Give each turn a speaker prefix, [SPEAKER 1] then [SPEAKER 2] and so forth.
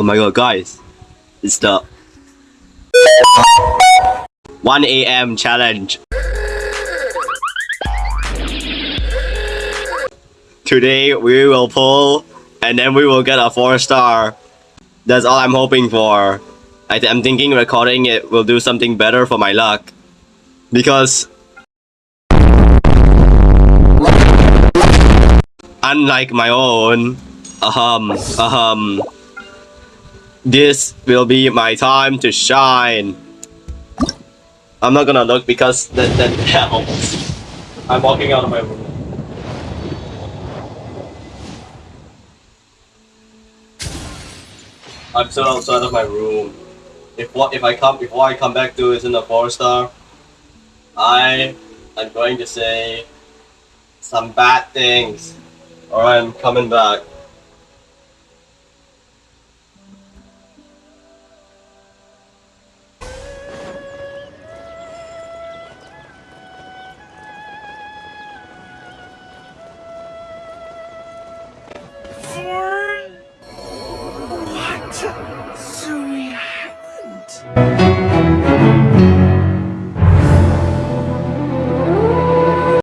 [SPEAKER 1] Oh my god, guys. It's the 1 a.m. challenge. Today we will pull and then we will get a 4 star. That's all I'm hoping for. I th- I'm thinking recording it will do something better for my luck. Because unlike my own, um, um, this will be my time to shine. I'm not gonna look because that, that helps. I'm walking out of my room. I'm still outside of my room. If what if I come before I come back to isn't a four star, I am going to say some bad things. Alright, I'm coming back.